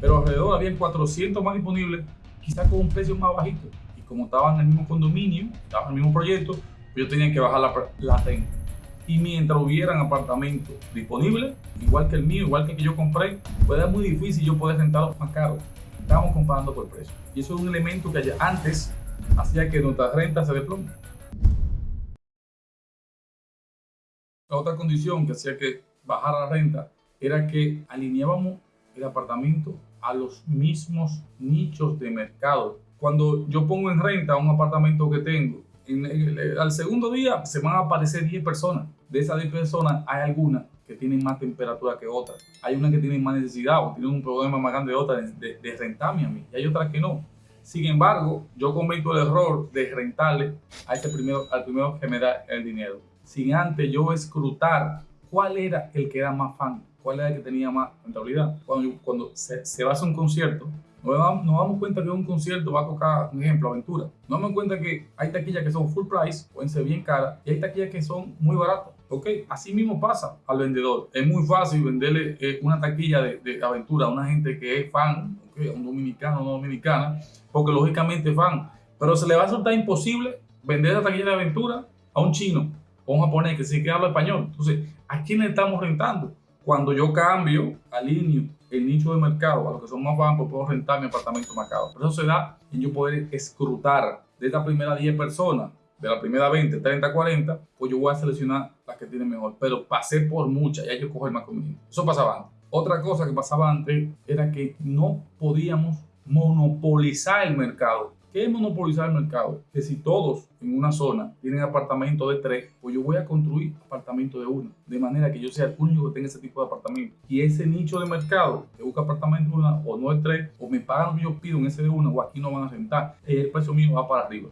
pero alrededor había 400 más disponibles, quizás con un precio más bajito. Y como estaban en el mismo condominio, estaban en el mismo proyecto, yo tenía que bajar la, la renta. Y mientras hubieran apartamentos disponibles, igual que el mío, igual que el que yo compré, pues era muy difícil yo poder rentarlos más caros. Estábamos comparando por precio. Y eso es un elemento que antes hacía que nuestra renta se desplome. La otra condición que hacía que bajara la renta era que alineábamos el apartamento a los mismos nichos de mercado. Cuando yo pongo en renta un apartamento que tengo, al segundo día se van a aparecer 10 personas. De esas 10 personas hay algunas que tienen más temperatura que otras. Hay unas que tienen más necesidad o tienen un problema más grande de otras de, de rentarme a mí. Y hay otras que no. Sin embargo, yo cometo el error de rentarle a ese primero, al primero que me da el dinero. Sin antes yo escrutar cuál era el que era más fan, cuál era el que tenía más rentabilidad. Cuando, cuando se, se va a hacer un concierto, nos damos, cuenta que un concierto va a tocar, un ejemplo, aventura. Nos damos cuenta que hay taquillas que son full price, pueden ser bien caras, y hay taquillas que son muy baratas. Ok, así mismo pasa al vendedor. Es muy fácil venderle eh, una taquilla de, aventura a una gente que es fan, un dominicano o una dominicana, porque lógicamente es fan. Pero se le va a resultar imposible vender la taquilla de aventura a un chino o un japonés que sí que habla español. Entonces, ¿a quién le estamos rentando? Cuando yo cambio, alineo el nicho de mercado a los que son más bajos, puedo rentar mi apartamento más caro. Eso se da en yo poder escrutar de estas primeras 10 personas, de la primera 20, 30, 40, pues yo voy a seleccionar las que tienen mejor. Pero pasé por muchas y hay que coger más conmigo. Eso pasaba antes. Otra cosa que pasaba antes era que no podíamos monopolizar el mercado. ¿Qué es monopolizar el mercado? Que si todos en una zona tienen apartamentos de tres, pues yo voy a construir apartamentos de uno. De manera que yo sea el único que tenga ese tipo de apartamento. Y ese nicho de mercado que busca apartamentos de una o no de tres, o me pagan lo que yo pido en ese de uno, o aquí no van a rentar, el precio mío va para arriba.